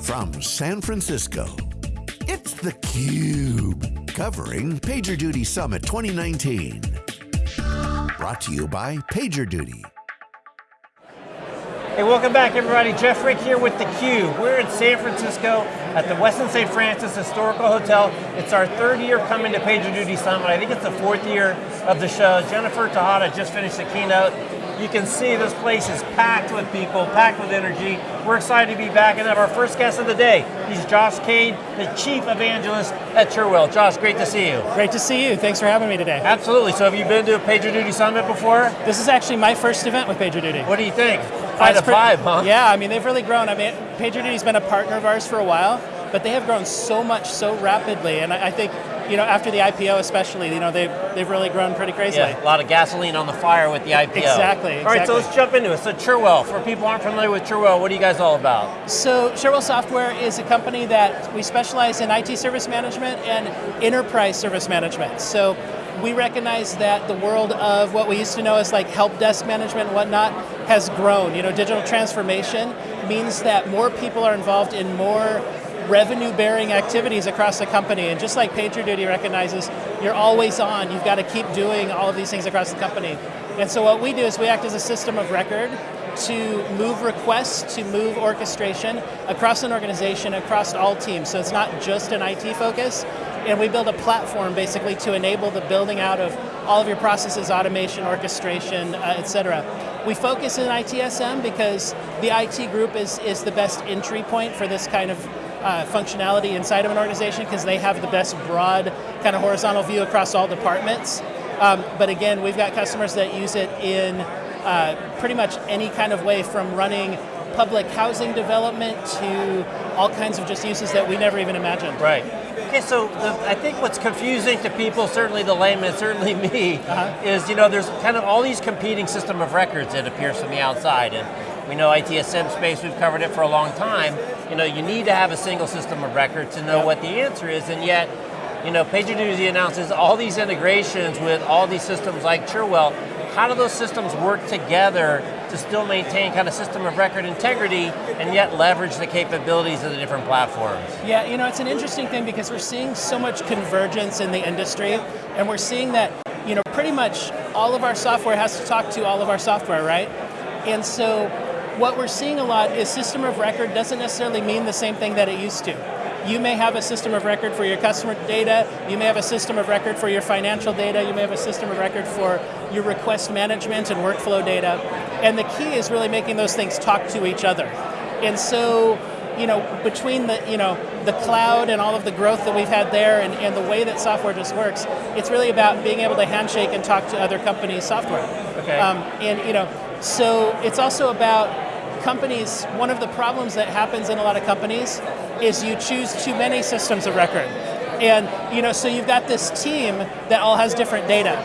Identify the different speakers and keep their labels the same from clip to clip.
Speaker 1: from San Francisco, it's theCUBE, covering PagerDuty Summit 2019. Brought to you by PagerDuty.
Speaker 2: Hey, welcome back everybody. Jeff Frick here with theCUBE. We're in San Francisco at the Westin St. Francis Historical Hotel. It's our third year coming to PagerDuty Summit. I think it's the fourth year of the show. Jennifer Tejada just finished the keynote. You can see this place is packed with people, packed with energy. We're excited to be back and have our first guest of the day. He's Josh Caid, the Chief Evangelist at Cherwell. Josh, great to see you.
Speaker 3: Great to see you. Thanks for having me today.
Speaker 2: Absolutely. So have you been to a PagerDuty Summit before?
Speaker 3: This is actually my first event with PagerDuty.
Speaker 2: What do you think? Five to five, huh?
Speaker 3: Yeah, I mean, they've really grown. I mean, PagerDuty's been a partner of ours for a while, but they have grown so much so rapidly, and I, I think you know, after the IPO especially, you know, they've, they've really grown pretty crazily.
Speaker 2: Yeah, a lot of gasoline on the fire with the IPO.
Speaker 3: Exactly, exactly.
Speaker 2: All right, so let's jump into it. So Cherwell, for people who aren't familiar with Cherwell, what are you guys all about?
Speaker 3: So Cherwell Software is a company that we specialize in IT service management and enterprise service management. So we recognize that the world of what we used to know as like help desk management and whatnot has grown. You know, digital transformation means that more people are involved in more revenue bearing activities across the company. And just like PagerDuty recognizes, you're always on, you've got to keep doing all of these things across the company. And so what we do is we act as a system of record to move requests, to move orchestration across an organization, across all teams. So it's not just an IT focus, and we build a platform basically to enable the building out of all of your processes, automation, orchestration, uh, et cetera. We focus in ITSM because the IT group is, is the best entry point for this kind of uh, functionality inside of an organization because they have the best broad kind of horizontal view across all departments. Um, but again, we've got customers that use it in uh, pretty much any kind of way from running public housing development to all kinds of just uses that we never even imagined.
Speaker 2: Right. Okay, so the, I think what's confusing to people, certainly the layman, certainly me, uh -huh. is you know there's kind of all these competing system of records that appears from the outside, and we know ITSM space, we've covered it for a long time. You know, you need to have a single system of record to know what the answer is, and yet, you know, PagerDuty announces all these integrations with all these systems like Cherwell. How do those systems work together to still maintain kind of system of record integrity and yet leverage the capabilities of the different platforms?
Speaker 3: Yeah, you know, it's an interesting thing because we're seeing so much convergence in the industry and we're seeing that, you know, pretty much all of our software has to talk to all of our software, right? And so what we're seeing a lot is system of record doesn't necessarily mean the same thing that it used to. You may have a system of record for your customer data, you may have a system of record for your financial data, you may have a system of record for your request management and workflow data, and the key is really making those things talk to each other. And so, you know, between the, you know, the cloud and all of the growth that we've had there and, and the way that software just works, it's really about being able to handshake and talk to other companies' software.
Speaker 2: Okay.
Speaker 3: Um, and, you know, so it's also about companies, one of the problems that happens in a lot of companies is you choose too many systems of record. And you know, so you've got this team that all has different data.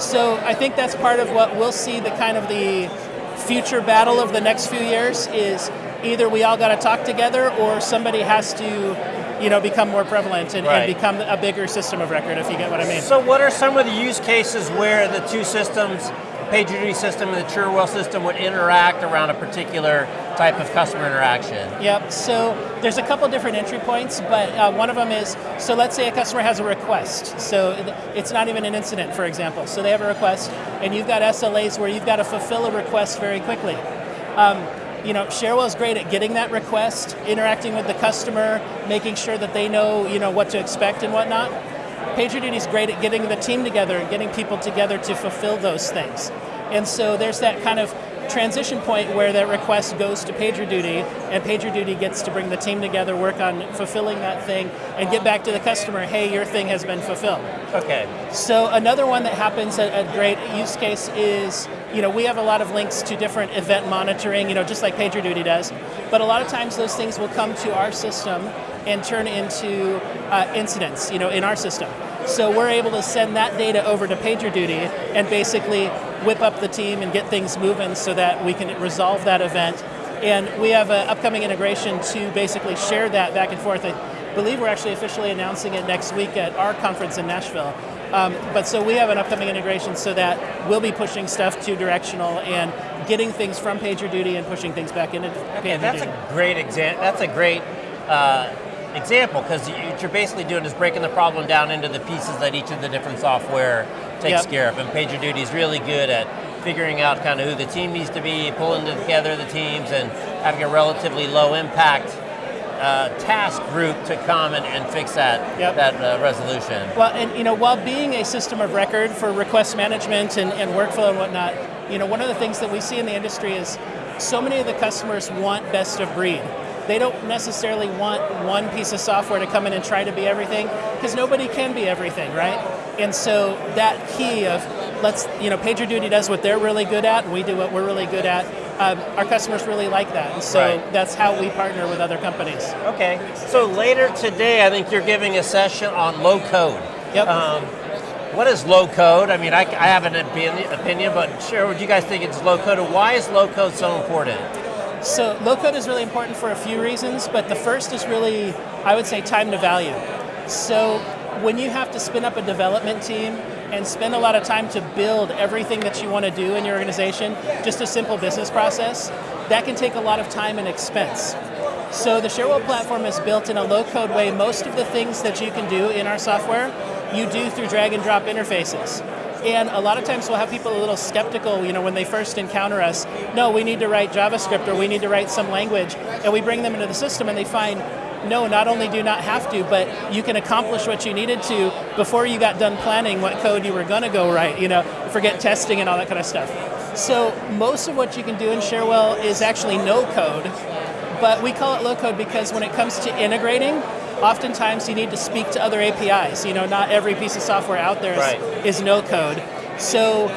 Speaker 3: So I think that's part of what we'll see the kind of the future battle of the next few years is either we all got to talk together or somebody has to you know, become more prevalent and, right. and, become a bigger system of record, if you get what I mean.
Speaker 2: So what are some of the use cases where the two systems PagerDuty system and the Cherwell system would interact around a particular type of customer interaction?
Speaker 3: Yep, so there's a couple different entry points, but uh, one of them is, so let's say a customer has a request, so it's not even an incident, for example. So they have a request, and you've got SLAs where you've got to fulfill a request very quickly. Um, you know, is great at getting that request, interacting with the customer, making sure that they know, you know, what to expect and whatnot. PagerDuty is great at getting the team together and getting people together to fulfill those things. And so there's that kind of transition point where that request goes to PagerDuty and PagerDuty gets to bring the team together, work on fulfilling that thing, and get back to the customer, hey, your thing has been fulfilled.
Speaker 2: Okay.
Speaker 3: So another one that happens, a, a great use case is, you know, we have a lot of links to different event monitoring, you know, just like PagerDuty does, but a lot of times those things will come to our system and turn into uh, incidents, you know, in our system. So we're able to send that data over to PagerDuty and basically whip up the team and get things moving so that we can resolve that event. And we have an upcoming integration to basically share that back and forth. I believe we're actually officially announcing it next week at our conference in Nashville. Um, but so we have an upcoming integration so that we'll be pushing stuff to directional and getting things from PagerDuty and pushing things back into
Speaker 2: okay, that's a great example. That's a great uh, example because what you're basically doing is breaking the problem down into the pieces that each of the different software takes
Speaker 3: Yep.
Speaker 2: care of. And PagerDuty is really good at figuring out kind of who the team needs to be, pulling together the teams, and having a relatively low impact uh, task group to come and, and fix that
Speaker 3: Yep.
Speaker 2: that uh, resolution.
Speaker 3: Well, and you know, while being a system of record for request management and, and workflow and whatnot, you know, one of the things that we see in the industry is so many of the customers want best of breed. They don't necessarily want one piece of software to come in and try to be everything, because nobody can be everything, right? And so that key of let's, you know, PagerDuty does what they're really good at, we do what we're really good at. Um, our customers really like that, and so
Speaker 2: Right.
Speaker 3: that's how we partner with other companies.
Speaker 2: Okay, so later today, I think you're giving a session on low code.
Speaker 3: Yep.
Speaker 2: Um, what is low code? I mean, I, I have an opinion, opinion, but share what you guys think it's low code, and why is low code so important?
Speaker 3: So low code is really important for a few reasons, but the first is really, I would say, time to value. So when you have to spin up a development team and spend a lot of time to build everything that you want to do in your organization, just a simple business process, that can take a lot of time and expense. So the Cherwell platform is built in a low code way. Most of the things that you can do in our software, you do through drag and drop interfaces. And a lot of times we'll have people a little skeptical, you know, when they first encounter us. No, we need to write JavaScript or we need to write some language. And we bring them into the system and they find, no, not only do you not have to, but you can accomplish what you needed to before you got done planning what code you were going to go write, you know, forget testing and all that kind of stuff. So most of what you can do in Cherwell is actually no code, but we call it low code because when it comes to integrating, oftentimes you need to speak to other APIs. You know, not every piece of software out there is,
Speaker 2: Right.
Speaker 3: is no code. So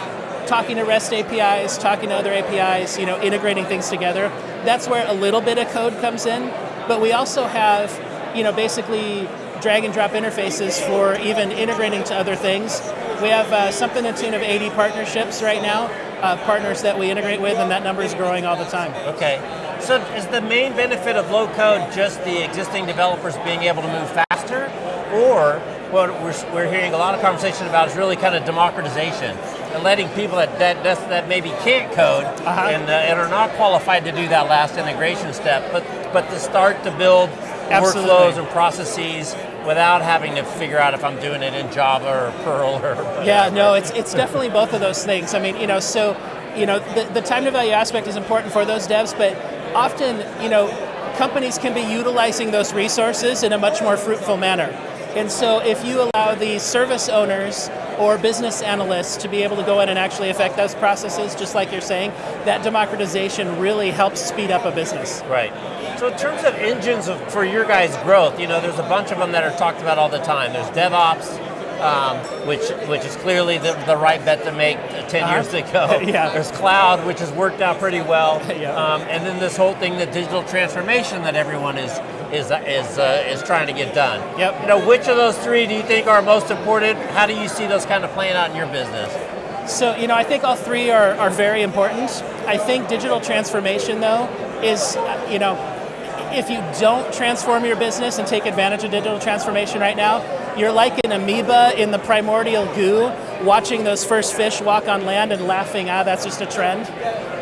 Speaker 3: talking to REST APIs, talking to other APIs, you know, integrating things together, that's where a little bit of code comes in. But we also have, you know, basically drag and drop interfaces for even integrating to other things. We have uh, something in tune of 80 partnerships right now, uh, partners that we integrate with, and that number is growing all the time.
Speaker 2: Okay, so is the main benefit of low code just the existing developers being able to move faster, or what we're, we're hearing a lot of conversation about is really kind of democratization and letting people that that, that, maybe can't code
Speaker 3: Uh-huh.
Speaker 2: and, uh, and are not qualified to do that last integration step, but but to start to build
Speaker 3: Absolutely.
Speaker 2: workflows and processes without having to figure out if I'm doing it in Java or Perl or
Speaker 3: Yeah, no, it's it's definitely both of those things. I mean, you know, so you know, the, the time to value aspect is important for those devs, but often, you know, companies can be utilizing those resources in a much more fruitful manner. And so if you allow the service owners or business analysts to be able to go in and actually affect those processes, just like you're saying, that democratization really helps speed up a business.
Speaker 2: Right. So in terms of engines of, for your guys' growth, you know, there's a bunch of them that are talked about all the time. There's DevOps, um, which which is clearly the, the right bet to make 10
Speaker 3: Uh-huh.
Speaker 2: years ago.
Speaker 3: Yeah.
Speaker 2: There's cloud, which has worked out pretty well.
Speaker 3: Yeah.
Speaker 2: Um, and then this whole thing, the digital transformation that everyone is is is uh, is trying to get done.
Speaker 3: Yep.
Speaker 2: You know, which of those three do you think are most important? How do you see those kind of playing out in your business?
Speaker 3: So, you know, I think all three are, are very important. I think digital transformation, though, is, uh, you know, if you don't transform your business and take advantage of digital transformation right now, you're like an amoeba in the primordial goo, watching those first fish walk on land and laughing, ah, that's just a trend.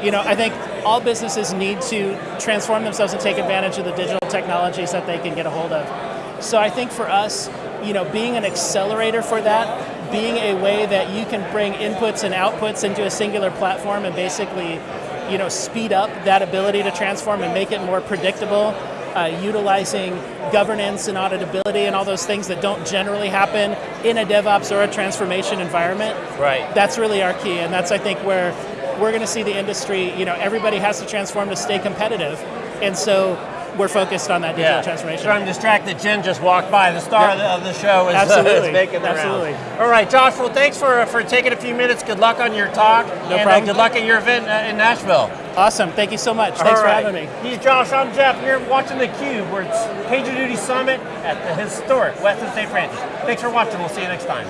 Speaker 3: You know, I think all businesses need to transform themselves and take advantage of the digital technologies that they can get a hold of. So I think for us, you know, being an accelerator for that, being a way that you can bring inputs and outputs into a singular platform and basically, you know, speed up that ability to transform and make it more predictable, uh, utilizing governance and auditability and all those things that don't generally happen in a DevOps or a transformation environment.
Speaker 2: Right.
Speaker 3: That's really our key, and that's I think where we're going to see the industry. You know, everybody has to transform to stay competitive, and so we're focused on that digital transformation.
Speaker 2: So I'm distracted. Jen just walked by. The star
Speaker 3: Yeah.
Speaker 2: of, the, show is, uh,
Speaker 3: Absolutely.
Speaker 2: is making the
Speaker 3: Absolutely.
Speaker 2: All right, Josh. Well, thanks for for taking a few minutes. Good luck on your talk.
Speaker 3: No
Speaker 2: and,
Speaker 3: problem.
Speaker 2: Uh, good luck at your event uh, in Nashville.
Speaker 3: Awesome. Thank you so much. Thanks
Speaker 2: All
Speaker 3: for having me.
Speaker 2: He's Josh. I'm Jeff. You're watching the Cube. We're at PagerDuty Summit at the historic Westin St. Francis. Thanks for watching. We'll see you next time.